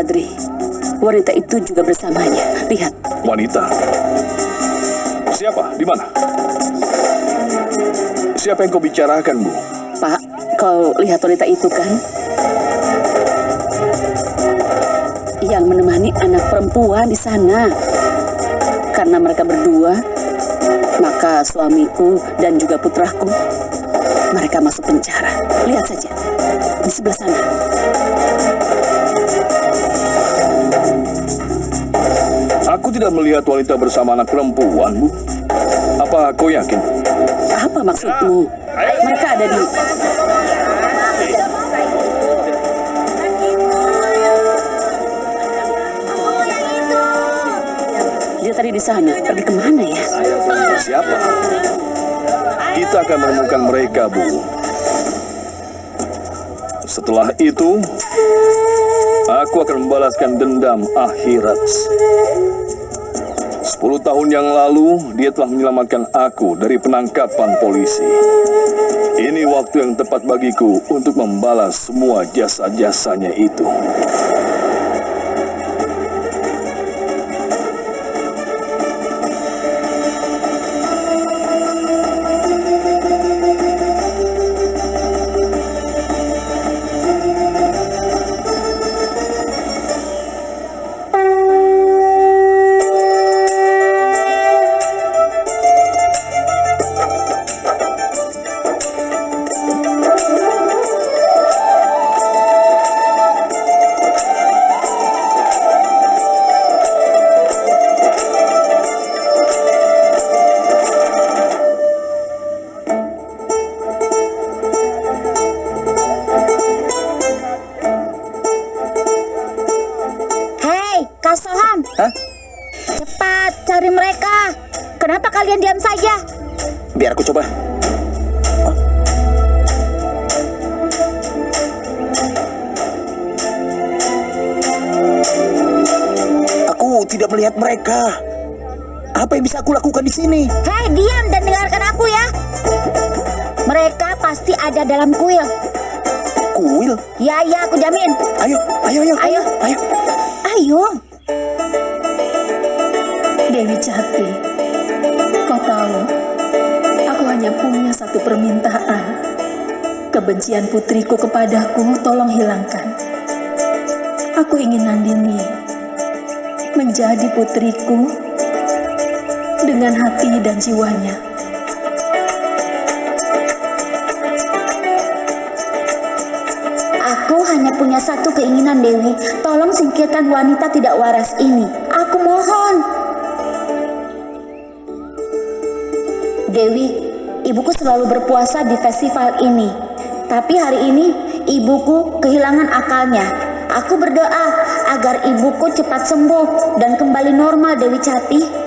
Badri. Wanita itu juga bersamanya. Lihat. Wanita? Siapa? Di mana? Siapa yang kau bicarakan, Bu? Pak, kau lihat wanita itu kan? Yang menemani anak perempuan di sana. Karena mereka berdua, maka suamiku dan juga putraku, mereka masuk penjara. Lihat saja, di sebelah sana. Tidak melihat wanita bersama anak perempuan, Bu. Apa kau yakin? Apa maksudmu? Mereka ada di... Dia tadi di sana. Pergi ke mana ya? Siapa? Kita akan menemukan mereka, Bu. Setelah itu, aku akan membalaskan dendam akhirat. Sepuluh tahun yang lalu, dia telah menyelamatkan aku dari penangkapan polisi. Ini waktu yang tepat bagiku untuk membalas semua jasa-jasanya itu. Apa yang bisa aku lakukan di sini? Hei, diam dan dengarkan aku ya. Mereka pasti ada dalam kuil. Kuil. Ya, ya, aku jamin. Ayo, ayo, ayo. Ayo. Ayo. Ayo. Dewi Jati, kau tahu, aku hanya punya satu permintaan. Kebencian putriku kepadaku tolong hilangkan. Aku ingin Nandini menjadi putriku dengan hati dan jiwanya. Aku hanya punya satu keinginan, Dewi. Tolong singkirkan wanita tidak waras ini. Aku mohon. Dewi, ibuku selalu berpuasa di festival ini. Tapi hari ini ibuku kehilangan akalnya. Aku berdoa agar ibuku cepat sembuh dan kembali normal, Dewi Cati.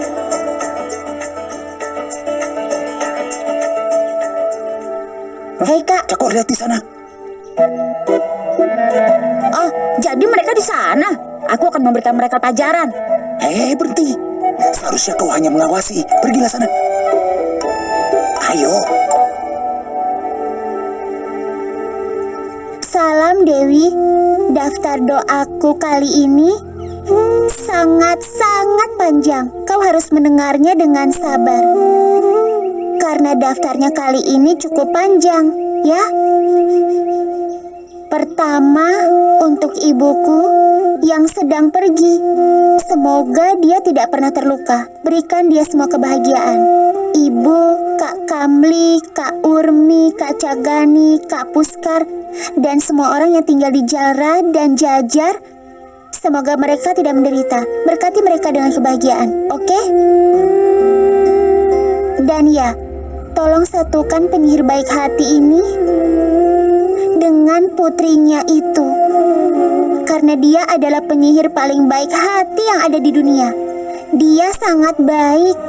Hei kak, Cakor lihat di sana. oh jadi mereka di sana. Aku akan memberikan mereka pelajaran. Hei, berhenti. Seharusnya kau hanya mengawasi. Pergilah sana. Ayo. Salam Dewi, daftar doaku kali ini sangat-sangat panjang. Kau harus mendengarnya dengan sabar. Karena daftarnya kali ini cukup panjang, ya. Pertama, untuk ibuku yang sedang pergi. Semoga dia tidak pernah terluka. Berikan dia semua kebahagiaan. Ibu, Kak Kamli, Kak Urmi, Kak Cagani, Kak Puskar, dan semua orang yang tinggal di Jara dan Jajar. Semoga mereka tidak menderita. Berkati mereka dengan kebahagiaan, oke? Dan ya, tolong satukan penyihir baik hati ini dengan putrinya itu. Karena dia adalah penyihir paling baik hati yang ada di dunia. Dia sangat baik.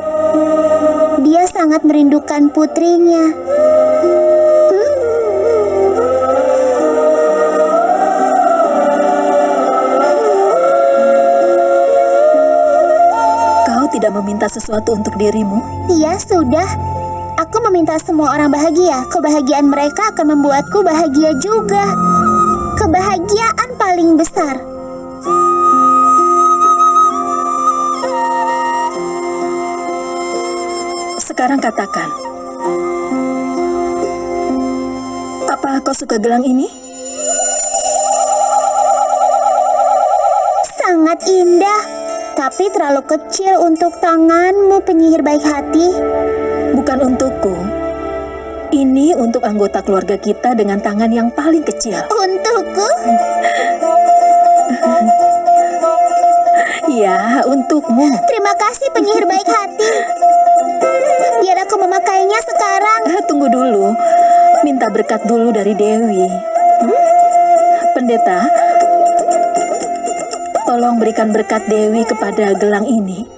Dia sangat merindukan putrinya. Kau tidak meminta sesuatu untuk dirimu? Iya, sudah. Aku meminta semua orang bahagia. Kebahagiaan mereka akan membuatku bahagia juga. Kebahagiaan paling besar. Sekarang katakan. Apa kau suka gelang ini? Sangat indah tapi terlalu kecil untuk tanganmu penyihir baik hati. Bukan untukku. Ini untuk anggota keluarga kita dengan tangan yang paling kecil. Untukku? Ya, untukmu. Terima kasih penyihir baik hati. Biar aku memakainya sekarang. Eh, Tunggu dulu. Minta berkat dulu dari Dewi. Hmm? Pendeta, tolong berikan berkat Dewi kepada gelang ini.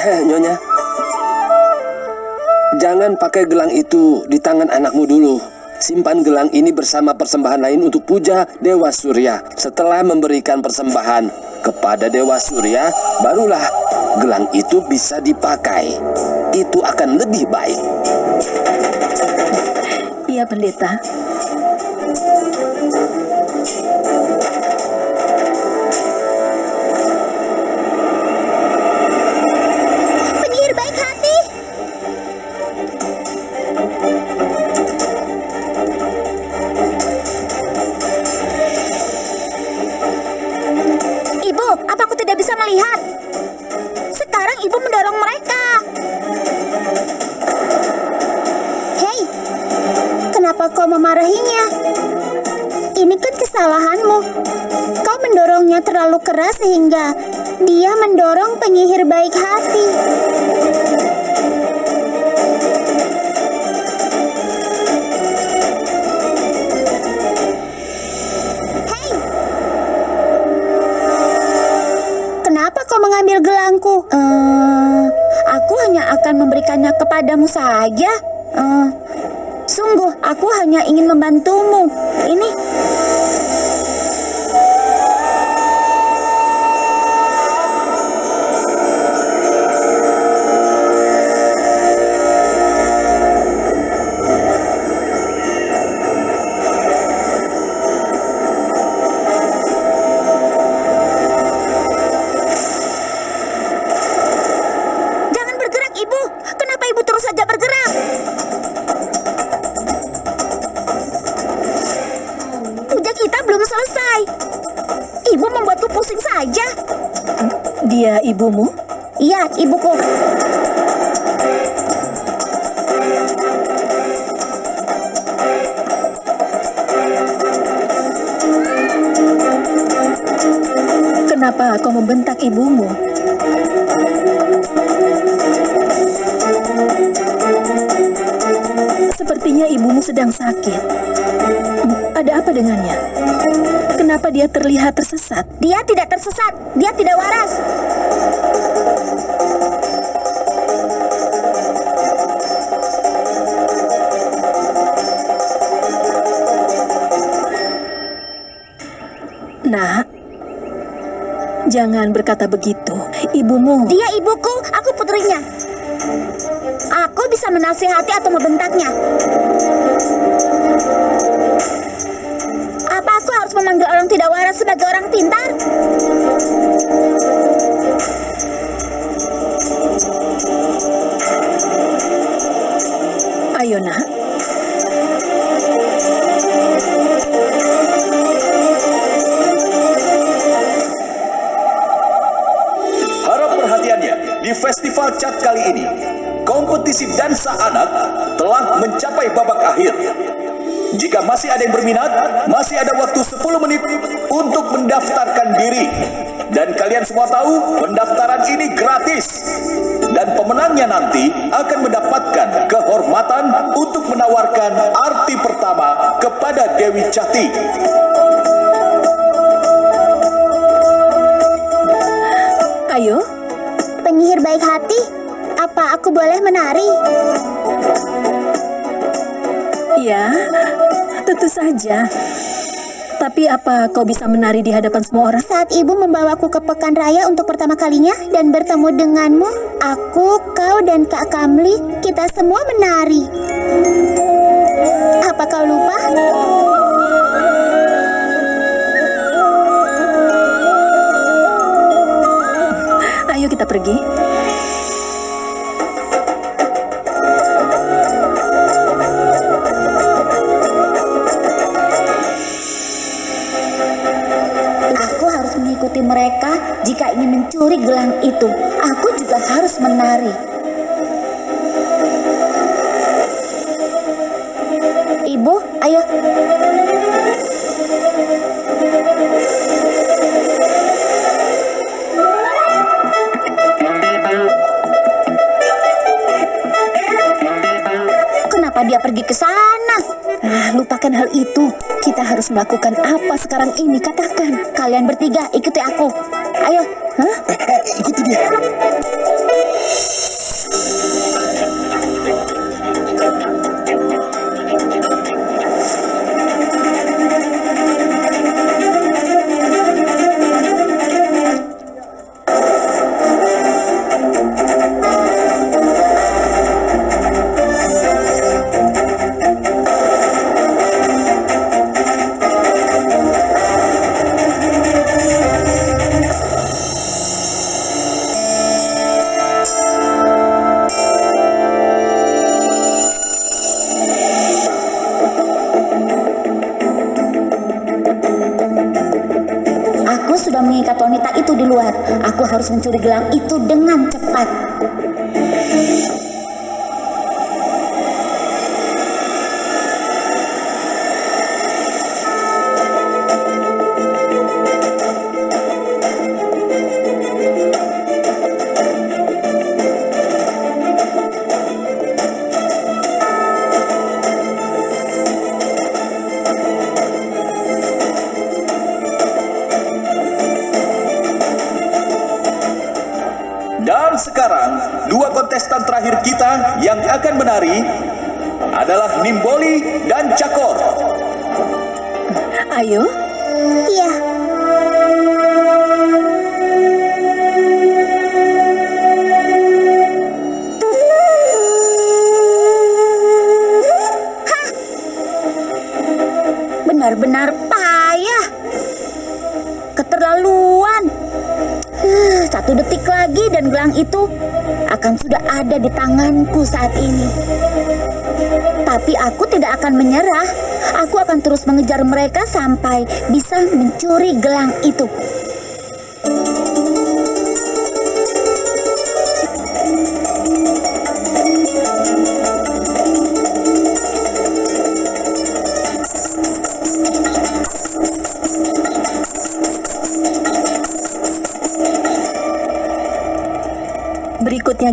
Eh, Nyonya. Jangan pakai gelang itu di tangan anakmu dulu. Simpan gelang ini bersama persembahan lain untuk puja Dewa Surya. Setelah memberikan persembahan kepada Dewa Surya, barulah gelang itu bisa dipakai. Itu akan lebih baik. Iya, pendeta. Penyihir baik hati. Hei! Kenapa kau mengambil gelangku? Eh, aku hanya akan memberikannya kepadamu saja. Eh, sungguh, aku hanya ingin membantumu. Ini Ibumu? Iya, ibuku. Kenapa kau membentak ibumu? Sepertinya ibumu sedang sakit. Ada apa dengannya? Kenapa dia terlihat tersesat? Dia tidak tersesat. Dia tidak waras. Nak, jangan berkata begitu. Ibumu Dia ibuku, aku putrinya. Aku bisa menasihati atau membentaknya. Orang tidak waras sebagai orang pintar? Dewi Cati. ayo. Penyihir baik hati, apa aku boleh menari? Ya, tentu saja. Tapi apa kau bisa menari di hadapan semua orang? Saat ibu membawaku ke pekan raya untuk pertama kalinya dan bertemu denganmu, aku, kau, dan Kak Kamli, kita semua menari. Apa kau lupa? Kita pergi. Aku harus mengikuti mereka jika ingin mencuri gelang itu. Aku juga harus menari. Lupakan hal itu. Kita harus melakukan apa sekarang ini? Katakan. Kalian bertiga ikuti aku. Ayo. Hah? Eh, eh, ikuti dia. Wanita itu di luar. Aku harus mencuri gelang itu dengan cepat. Yang akan menari adalah Nimboli dan Cakor. Ayo, Iya. Dan gelang itu akan sudah ada di tanganku saat ini. Tapi aku tidak akan menyerah. Aku akan terus mengejar mereka sampai bisa mencuri gelang itu.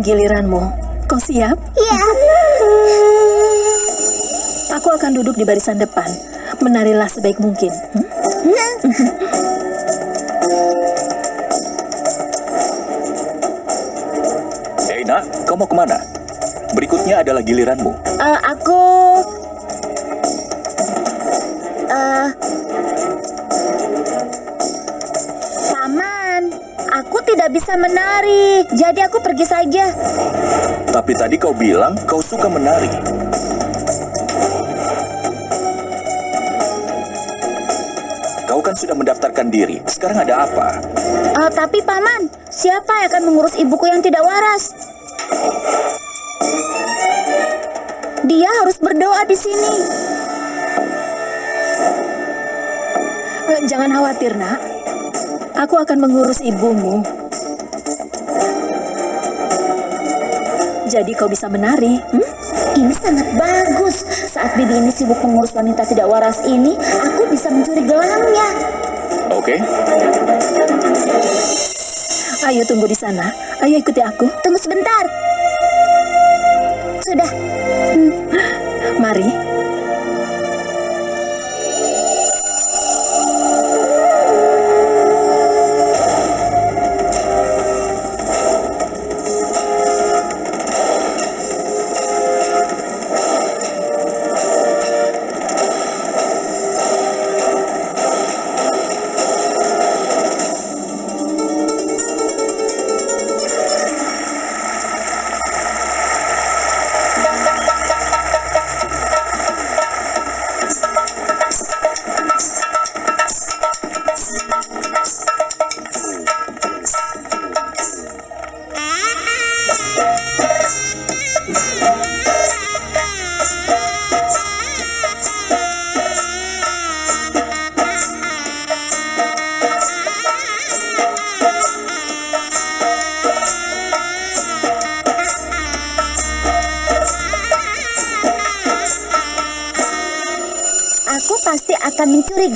Giliranmu. Kau siap? Iya. Aku akan duduk di barisan depan. Menarilah sebaik mungkin. Hmm? Hei nak, kau mau ke mana? Berikutnya adalah giliranmu. Eh, aku tidak bisa menari. Jadi aku pergi saja. Tapi tadi kau bilang kau suka menari. Kau kan sudah mendaftarkan diri. Sekarang ada apa? Eh, tapi paman, siapa yang akan mengurus ibuku yang tidak waras? Dia harus berdoa di sini. Eh, Jangan khawatir, nak. Aku akan mengurus ibumu. Jadi kau bisa menari. Hmm? Ini sangat bagus. Saat bibi ini sibuk mengurus wanita tidak waras ini, aku bisa mencuri gelangnya. Oke, Ayo tunggu di sana. Ayo ikuti aku. Tunggu sebentar. Sudah. Mari.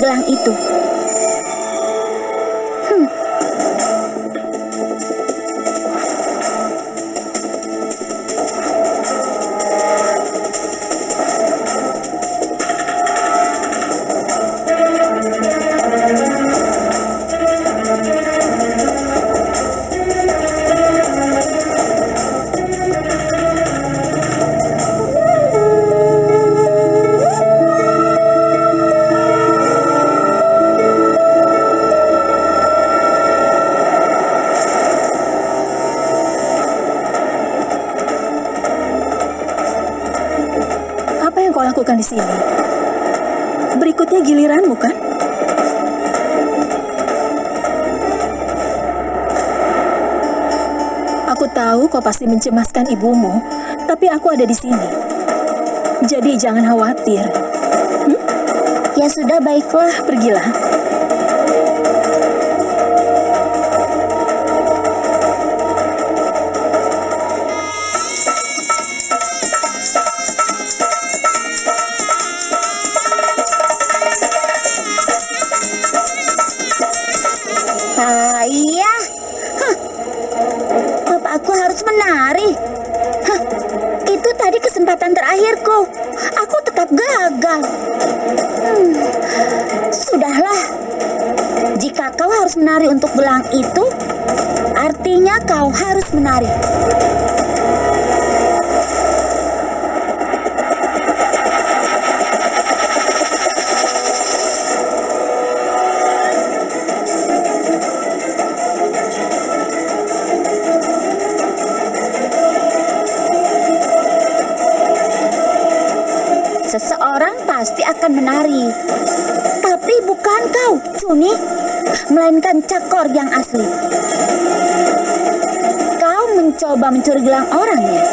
Gelang itu. Tahu kau pasti mencemaskan ibumu, tapi aku ada di sini. Jadi jangan khawatir. Ya sudah, baiklah. Pergilah. Harus menari untuk gelang itu, artinya kau harus menari. Seseorang pasti akan menari. Tapi bukan kau, Cuni, melainkan cakor yang asli. Kau mencoba mencuri gelang orang ya?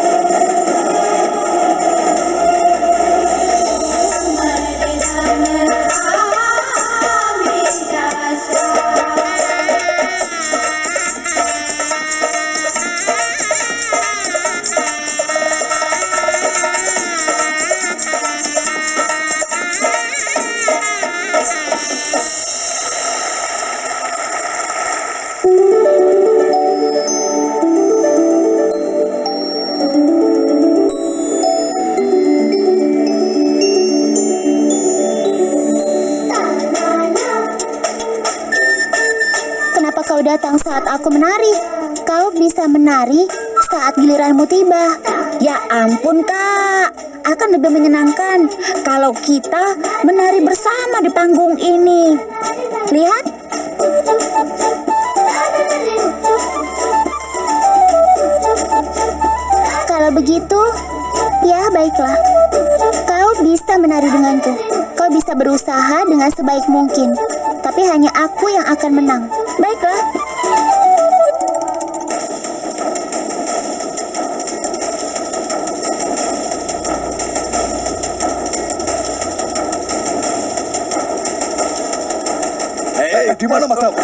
Datang saat aku menari? Kau bisa menari saat giliranmu tiba. Ya ampun, Kak. Akan lebih menyenangkan kalau kita menari bersama di panggung ini. Lihat. Kalau begitu, ya baiklah. Kau bisa menari denganku. Kau bisa berusaha dengan sebaik mungkin. Tapi hanya aku yang akan menang. Baiklah. Eh, di mana matamu?